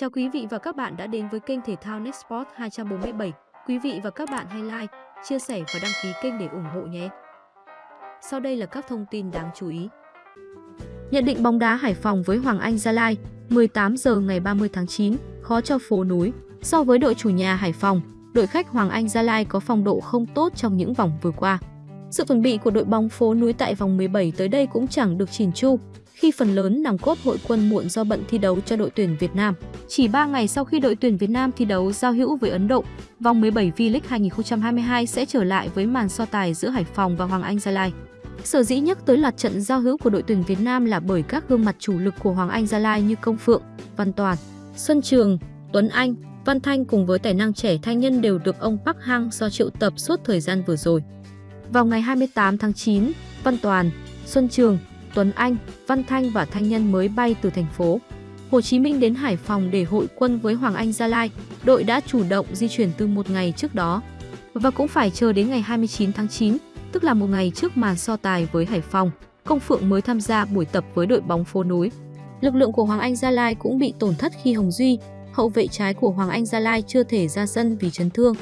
Chào quý vị và các bạn đã đến với kênh thể thao Nextport 247. Quý vị và các bạn hãy like, chia sẻ và đăng ký kênh để ủng hộ nhé. Sau đây là các thông tin đáng chú ý. Nhận định bóng đá Hải Phòng với Hoàng Anh Gia Lai, 18 giờ ngày 30 tháng 9, khó cho phố núi. So với đội chủ nhà Hải Phòng, đội khách Hoàng Anh Gia Lai có phong độ không tốt trong những vòng vừa qua. Sự chuẩn bị của đội bóng phố núi tại vòng 17 tới đây cũng chẳng được chỉn chu, khi phần lớn nòng cốt hội quân muộn do bận thi đấu cho đội tuyển Việt Nam. Chỉ 3 ngày sau khi đội tuyển Việt Nam thi đấu giao hữu với Ấn Độ, vòng 17 V-League 2022 sẽ trở lại với màn so tài giữa Hải Phòng và Hoàng Anh Gia Lai. Sở dĩ nhắc tới loạt trận giao hữu của đội tuyển Việt Nam là bởi các gương mặt chủ lực của Hoàng Anh Gia Lai như Công Phượng, Văn Toàn, Xuân Trường, Tuấn Anh, Văn Thanh cùng với tài năng trẻ thanh nhân đều được ông Park Hang do triệu tập suốt thời gian vừa rồi. Vào ngày 28 tháng 9, Văn Toàn, Xuân Trường, Tuấn Anh, Văn Thanh và Thanh Nhân mới bay từ thành phố Hồ Chí Minh đến Hải Phòng để hội quân với Hoàng Anh Gia Lai. Đội đã chủ động di chuyển từ một ngày trước đó và cũng phải chờ đến ngày 29 tháng 9, tức là một ngày trước màn so tài với Hải Phòng, Công Phượng mới tham gia buổi tập với đội bóng phố núi. Lực lượng của Hoàng Anh Gia Lai cũng bị tổn thất khi Hồng Duy, hậu vệ trái của Hoàng Anh Gia Lai chưa thể ra sân vì chấn thương.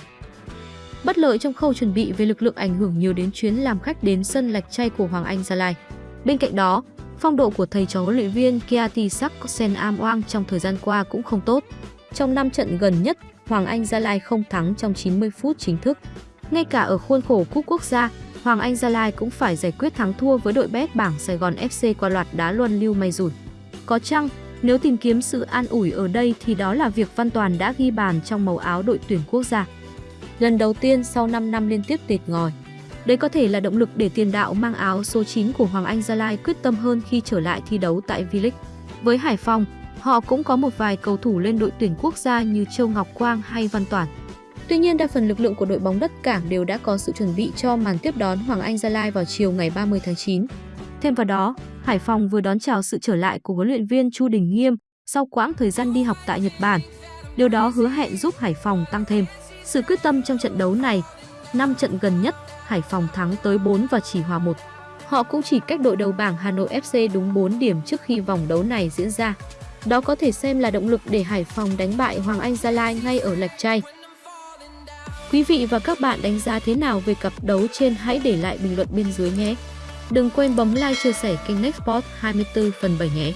Bất lợi trong khâu chuẩn bị về lực lượng ảnh hưởng nhiều đến chuyến làm khách đến sân Lạch Chay của Hoàng Anh Gia Lai. Bên cạnh đó, phong độ của thầy trò huấn luyện viên Kiati Saksen Amoang trong thời gian qua cũng không tốt. Trong 5 trận gần nhất, Hoàng Anh Gia Lai không thắng trong 90 phút chính thức. Ngay cả ở khuôn khổ cúp quốc gia, Hoàng Anh Gia Lai cũng phải giải quyết thắng thua với đội bét bảng Sài Gòn FC qua loạt đá luân lưu may rủi. Có chăng, nếu tìm kiếm sự an ủi ở đây thì đó là việc Văn Toàn đã ghi bàn trong màu áo đội tuyển quốc gia. Lần đầu tiên sau 5 năm liên tiếp tịt ngòi. Đây có thể là động lực để tiền đạo mang áo số 9 của Hoàng Anh Gia Lai quyết tâm hơn khi trở lại thi đấu tại V-League. Với Hải Phòng, họ cũng có một vài cầu thủ lên đội tuyển quốc gia như Châu Ngọc Quang hay Văn Toản. Tuy nhiên, đa phần lực lượng của đội bóng đất cảng đều đã có sự chuẩn bị cho màn tiếp đón Hoàng Anh Gia Lai vào chiều ngày 30 tháng 9. Thêm vào đó, Hải Phòng vừa đón chào sự trở lại của huấn luyện viên Chu Đình Nghiêm sau quãng thời gian đi học tại Nhật Bản. Điều đó hứa hẹn giúp Hải Phòng tăng thêm sự quyết tâm trong trận đấu này. 5 trận gần nhất, Hải Phòng thắng tới 4 và chỉ hòa 1. Họ cũng chỉ cách đội đầu bảng Hà Nội FC đúng 4 điểm trước khi vòng đấu này diễn ra. Đó có thể xem là động lực để Hải Phòng đánh bại Hoàng Anh Gia Lai ngay ở Lạch Tray. Quý vị và các bạn đánh giá thế nào về cặp đấu trên hãy để lại bình luận bên dưới nhé. Đừng quên bấm like, chia sẻ kênh Nextport 24 phần 7 nhé.